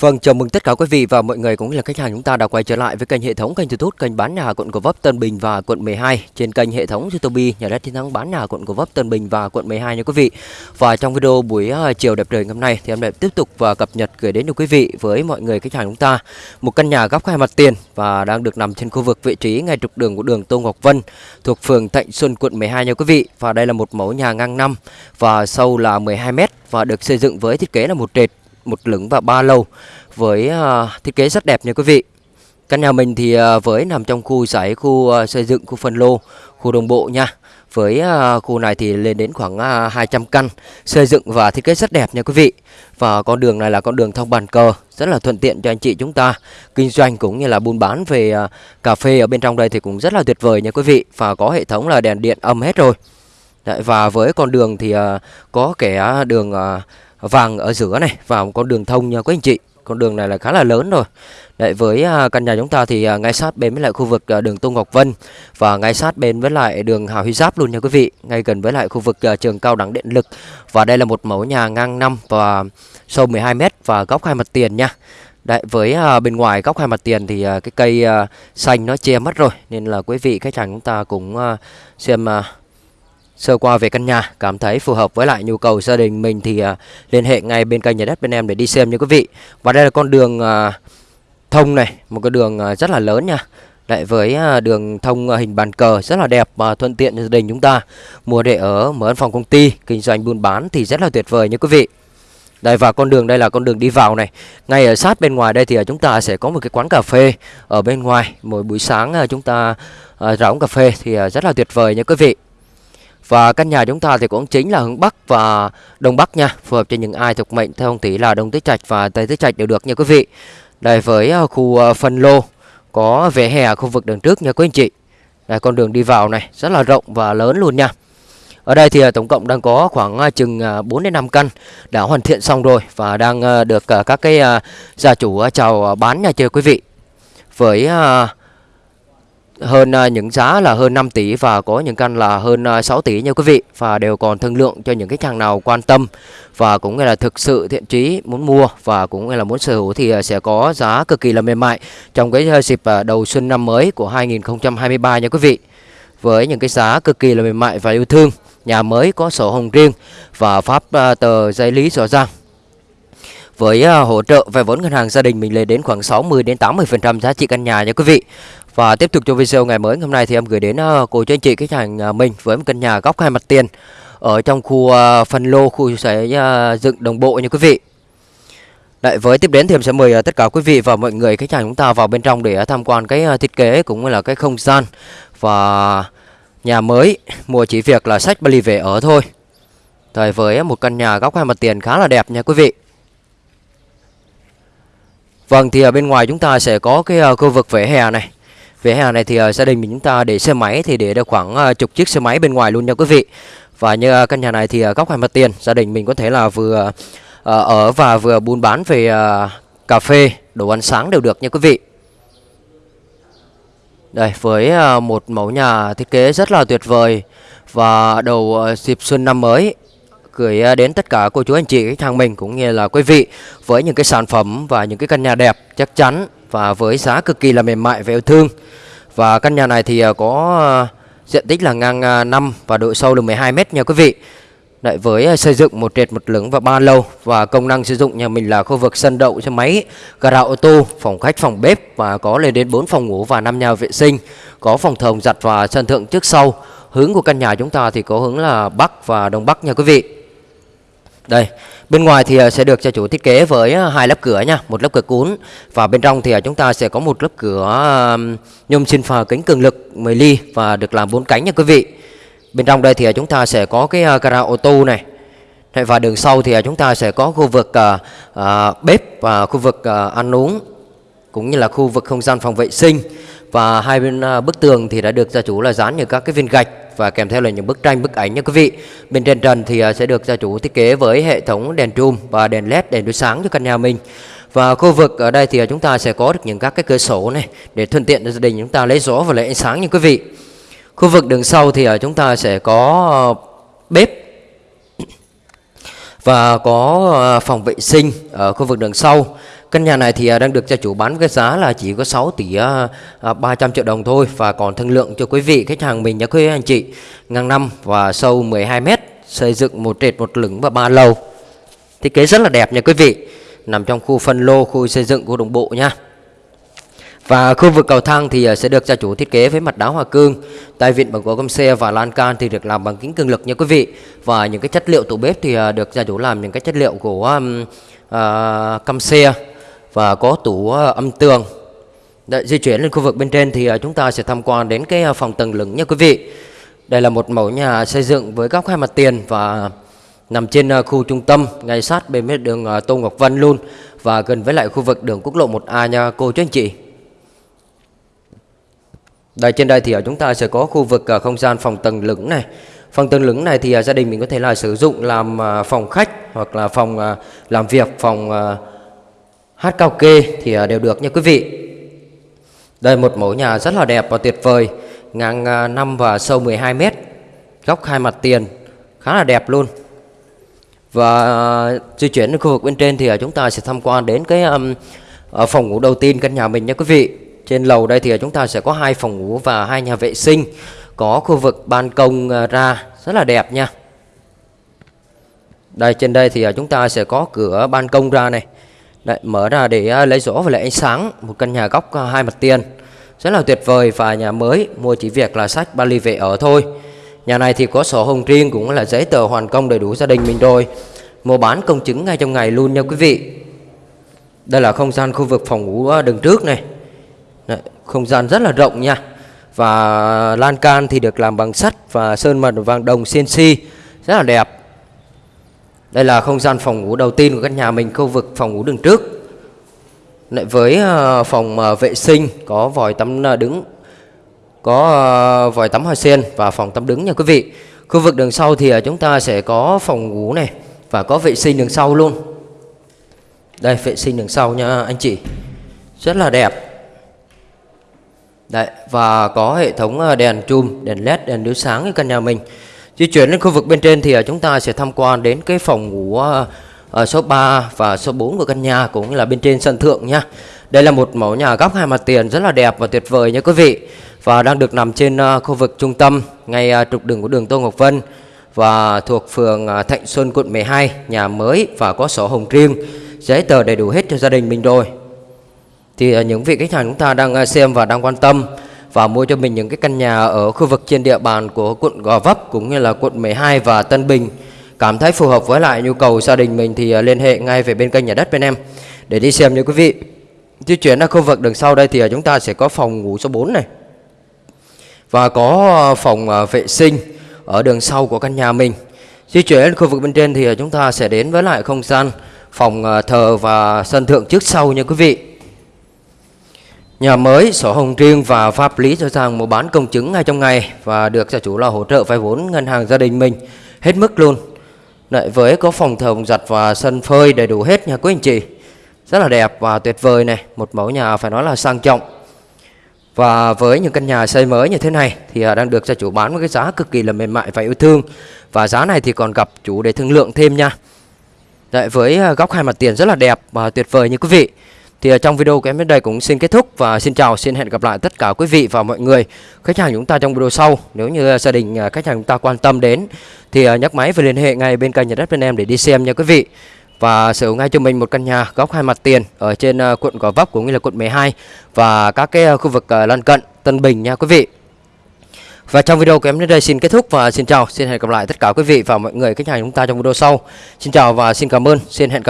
Vâng, chào mừng tất cả quý vị và mọi người cũng như là khách hàng chúng ta đã quay trở lại với kênh hệ thống kênh YouTube kênh bán nhà quận Gò Vấp Tân Bình và quận 12 trên kênh hệ thống YouTube nhà đất chiến thắng bán nhà quận Gò Vấp Tân Bình và quận 12 nha quý vị. Và trong video buổi ờ, chiều đẹp trời ngày hôm nay thì em lại tiếp tục và cập nhật gửi đến cho quý vị với mọi người khách hàng chúng ta một căn nhà góc hai mặt tiền và đang được nằm trên khu vực vị trí ngay trục đường của đường Tô Ngọc Vân thuộc phường Thạnh Xuân quận 12 nha quý vị. Và đây là một mẫu nhà ngang năm và sâu là 12 m và được xây dựng với thiết kế là một trệt một lửng và ba lầu với uh, thiết kế rất đẹp nha quý vị. Căn nhà mình thì uh, với nằm trong khu giải khu uh, xây dựng khu phân lô, khu đồng bộ nha. Với uh, khu này thì lên đến khoảng uh, 200 căn xây dựng và thiết kế rất đẹp nha quý vị. Và con đường này là con đường thông bàn cờ rất là thuận tiện cho anh chị chúng ta kinh doanh cũng như là buôn bán về uh, cà phê ở bên trong đây thì cũng rất là tuyệt vời nha quý vị và có hệ thống là đèn điện âm hết rồi. Đấy, và với con đường thì uh, có kẻ đường uh, vàng ở giữa này vào một con đường thông nha quý anh chị. Con đường này là khá là lớn rồi. Đấy, với à, căn nhà chúng ta thì à, ngay sát bên với lại khu vực à, đường Tô Ngọc Vân và ngay sát bên với lại đường Hào Huy Giáp luôn nha quý vị. Ngay gần với lại khu vực trường cao đẳng điện lực. Và đây là một mẫu nhà ngang 5 và sâu 12 m và góc hai mặt tiền nha. Đấy, với bên ngoài góc hai mặt tiền thì cái cây xanh nó che mất rồi. Nên là quý vị khách hàng chúng ta cũng xem sơ qua về căn nhà cảm thấy phù hợp với lại nhu cầu gia đình mình thì uh, liên hệ ngay bên kênh nhà đất bên em để đi xem nha quý vị. Và đây là con đường uh, thông này một cái đường uh, rất là lớn nha. Lại với uh, đường thông uh, hình bàn cờ rất là đẹp và thuận tiện cho gia đình chúng ta. Mua để ở mở văn phòng công ty kinh doanh buôn bán thì rất là tuyệt vời nha quý vị. Đây và con đường đây là con đường đi vào này. Ngay ở sát bên ngoài đây thì chúng ta sẽ có một cái quán cà phê ở bên ngoài. Mỗi buổi sáng chúng ta uh, cà phê thì rất là tuyệt vời nha quý vị và căn nhà chúng ta thì cũng chính là hướng Bắc và Đông Bắc nha, Phù hợp cho những ai thuộc mệnh theo ông thủy là Đông Tứ Trạch và Tây Tứ Trạch đều được nha quý vị. Đây với à, khu à, phân lô, Có vỉa hè khu vực đường trước nha quý anh chị. Đây, con đường đi vào này, rất là rộng và lớn luôn nha. Ở đây thì à, tổng cộng đang có khoảng chừng 4 đến 5 căn đã hoàn thiện xong rồi và đang được các cái gia chủ chào bán nha chưa quý vị. Với hơn ờ, những giá là hơn 5 tỷ và có những căn là hơn ờ, 6 tỷ nha quý vị, và đều còn thương lượng cho những khách hàng nào quan tâm và cũng là thực sự thiện chí muốn mua và cũng là muốn sở hữu thì ờ, sẽ có giá cực kỳ là mềm mại trong cái dịp đầu xuân năm mới của 2023 nha quý vị với những cái giá cực kỳ là mềm mại và yêu thương, nhà mới có sổ hồng riêng và pháp tờ giấy lý rõ ràng với hỗ trợ về vốn ngân hàng gia đình mình lên đến khoảng 60 đến 80% giá trị căn nhà nha quý vị. Và tiếp tục cho video ngày mới hôm nay thì em gửi đến ờ, cô chú anh chị khách hàng ờ, mình với một căn nhà góc hai mặt tiền ở trong khu ờ, phân lô khu sẽ dựng đồng bộ như quý vị. Đấy, với tiếp đến thì em sẽ mời tất cả quý vị và mọi người khách hàng chúng ta vào bên trong để tham quan cái thiết kế cũng như là cái không gian và nhà mới mua chỉ việc là sách Bali về ở thôi. Rồi với một căn nhà góc hai mặt tiền khá là đẹp nha quý vị. Vâng thì ở bên ngoài chúng ta sẽ có cái khu vực vỉa hè này Vỉa hè này thì uh, gia đình mình chúng ta để xe máy thì để được khoảng uh, chục chiếc xe máy bên ngoài luôn nha quý vị. Và như uh, căn nhà này thì uh, góc hai mặt tiền, gia đình mình có thể là vừa uh, ở và vừa buôn bán về uh, cà phê, đồ ăn sáng đều được nha quý vị. Đây với uh, một mẫu nhà thiết kế rất là tuyệt vời và đầu uh, dịp xuân năm mới gửi đến tất cả cô chú anh chị khách hàng mình cũng như là quý vị với những cái sản phẩm và những cái căn nhà đẹp chắc chắn và với giá cực kỳ là mềm mại và yêu thương. Và căn nhà này thì à, có à, diện tích là ngang à, 5 và độ sâu là 12 m nha quý vị. Đấy, với xây dựng một trệt một lửng và ba lầu và công năng sử dụng nhà mình là khu vực sân đậu xe máy, gara ô tô, phòng khách, phòng bếp và có lên đến 4 phòng ngủ và 5 nhà vệ sinh, có phòng thờ giặt và sân thượng trước sau. Hướng của căn nhà chúng ta thì có hướng là Bắc và Đông Bắc nha quý vị. Đây, bên ngoài thì à, sẽ được gia chủ thiết kế với à, hai lớp cửa nha, một lớp cửa cuốn và bên trong thì à, chúng ta sẽ có một lớp cửa nhôm xin phà kính cường lực 10 ly và được làm bốn cánh nha quý vị. Bên trong đây thì chúng ta sẽ có cái gara ô tô này. Và đường sau thì chúng ta sẽ có khu vực à, bếp và khu vực à, ăn uống cũng như là khu vực không gian phòng vệ sinh và hai bên bức tường thì đã được gia chủ là dán những các cái viên gạch và kèm theo là những bức tranh, bức ảnh nha quý vị. Bên trên trần thì à, sẽ được gia chủ thiết kế với hệ thống đèn trùm và đèn led đèn đối sáng cho căn nhà mình. Và khu vực ở đây thì à, chúng ta sẽ có được những các cái cửa sổ này để thuận tiện cho gia đình chúng ta lấy gió và lấy ánh sáng nha quý vị. Khu vực đường sau thì à, chúng ta sẽ có ờ, bếp. Và có ờ, phòng vệ sinh ở khu vực đường sau. Căn nhà này thì à, đang được gia chủ bán với giá là chỉ có 6 tỷ à, à, 300 triệu đồng thôi và còn thương lượng cho quý vị khách hàng mình nhé quý anh chị. Ngang năm và sâu 12 m, xây dựng một trệt một lửng và ba lầu. Thiết kế rất là đẹp nha quý vị. Nằm trong khu phân lô, khu xây dựng của đồng bộ nha. Và khu vực cầu thang thì sẽ được gia chủ thiết kế với mặt đá hoa cương, tay vịn bằng gỗ gom xe và lan can thì được làm bằng kính cường lực nha quý vị. Và những cái chất liệu tủ bếp thì được gia chủ làm những cái chất liệu của um, uh, căm xe và có tủ ờ, âm tường. Đấy, di chuyển lên khu vực bên trên thì ờ, chúng ta sẽ tham quan đến cái ờ, phòng tầng lửng nha quý vị. Đây là một mẫu nhà xây dựng với góc hai mặt tiền và nằm trên khu trung tâm, ngay sát bên mép đường Tô Ngọc Vân luôn và gần với lại khu vực đường quốc lộ 1A nha cô chú anh chị. Đây trên đây thì ở chúng ta sẽ có khu vực không gian phòng tầng lửng này. Phòng tầng lửng này thì gia đình mình có thể là sử dụng làm phòng khách hoặc là phòng làm việc, phòng hát cao kê thì ờ, đều được nha quý vị. Đây một mẫu nhà rất là đẹp và tuyệt vời, ngang ờ, 5 và sâu 12 mét góc hai mặt tiền, khá là đẹp luôn. Và ờ, di chuyển đến khu vực bên trên thì chúng ta sẽ tham quan đến cái um, phòng ngủ đầu tiên căn nhà mình nha quý vị. Trên lầu đây thì chúng ta sẽ có hai phòng ngủ và hai nhà vệ sinh, có khu vực ban công ra rất là đẹp nha. Đây trên đây thì chúng ta sẽ có cửa ban công ra này. Đấy, mở ra để à, lấy gió và lấy ánh sáng, một căn nhà góc à, hai mặt tiền. Rất là tuyệt vời và nhà mới, mua chỉ việc là sách ba ly về ở thôi. Nhà này thì có sổ hồng riêng cũng là giấy tờ hoàn công đầy đủ gia đình mình rồi. Mua bán công chứng ngay trong ngày luôn nha quý vị. Đây là không gian khu vực phòng ngủ à, đường trước này. Đấy, không gian rất là rộng nha. Và lan can thì được làm bằng sắt và sơn mật vàng đồng CNC rất là đẹp. Đây là không gian phòng ngủ đầu tiên của căn nhà mình, khu vực phòng ngủ đường trước. Lại với ờ, phòng ờ, vệ sinh có vòi tắm ờ, đứng, có vòi tắm hoa sen và phòng tắm đứng nha quý vị. Khu vực đường sau thì chúng ta sẽ có phòng ngủ này và có vệ sinh đường sau luôn. Đây vệ sinh đường sau nha anh chị. Rất là đẹp. Đấy, và có hệ thống đèn chùm, đèn led, đèn chiếu sáng ở căn nhà mình. Di chuyển đến khu vực bên trên thì à, chúng ta sẽ tham quan đến cái phòng ngủ à, à, số 3 và số 4 của căn nhà cũng như là bên trên sân thượng nha. Đây là một mẫu nhà góc hai mặt tiền rất là đẹp và tuyệt vời nha quý vị. Và đang được nằm trên khu vực trung tâm ngay trục đường của đường Tô Ngọc Vân và thuộc phường Thạnh Xuân quận 12, nhà mới và có sổ hồng riêng, giấy tờ đầy đủ hết cho gia đình mình rồi thì những vị khách hàng chúng ta đang xem và đang quan tâm và mua cho mình những cái căn nhà ở khu vực trên địa bàn của quận Gò Vấp cũng như là quận 12 và Tân Bình cảm thấy phù hợp với lại nhu cầu gia đình mình thì à, liên hệ ngay về bên kênh nhà đất bên em để đi xem nha quý vị. Di chuyển ra khu vực đằng sau đây thì à, chúng ta sẽ có phòng ngủ số 4 này và có à, phòng vệ sinh ở đường sau của căn nhà mình. Di chuyển đến khu vực bên trên thì chúng ta sẽ đến với lại không gian phòng thờ và sân thượng trước sau nha quý vị. Nhà mới, sổ hồng riêng và pháp lý cho rằng mua bán công chứng ngay trong ngày và được gia chủ là hỗ trợ vay vốn ngân hàng gia đình mình hết mức luôn. Lại với có phòng thờ phòng giặt và sân phơi đầy đủ hết nha quý anh chị. Rất là đẹp và tuyệt vời này, một mẫu nhà phải nói là sang trọng. Và với những căn nhà xây mới như thế này thì à, đang được gia chủ bán với cái giá cực kỳ là mềm mại và yêu thương. Và giá này thì còn gặp chủ để thương lượng thêm nha. Đấy, với à, góc hai mặt tiền rất là đẹp và tuyệt vời như quý vị. Thì à, trong video của em đến đây cũng xin kết thúc và xin chào, xin hẹn gặp lại tất cả quý vị và mọi người khách hàng chúng ta trong video sau. Nếu như à, gia đình à, khách hàng chúng ta quan tâm đến thì nhắc nhấc máy và liên hệ ngay bên kênh nhà đất bên em để đi xem nha quý vị. Và sở hữu ngay cho mình một căn nhà góc hai mặt tiền ở trên quận Gò Vấp cũng như là quận 12 và các cái khu vực lân cận Tân Bình nha quý vị. Và trong video của em đến đây xin kết thúc và xin chào, xin hẹn gặp lại tất cả quý vị và mọi người khách hàng chúng ta trong video sau. Xin chào và xin cảm ơn, xin hẹn gặp